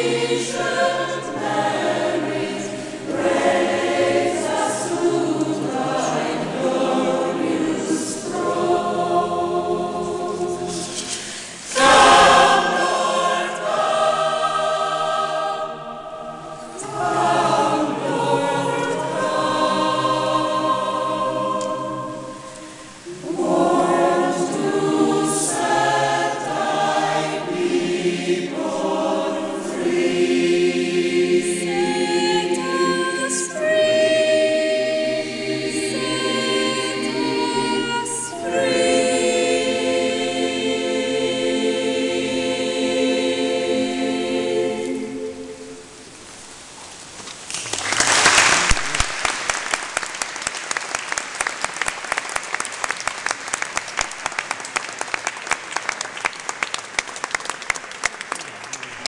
Isha.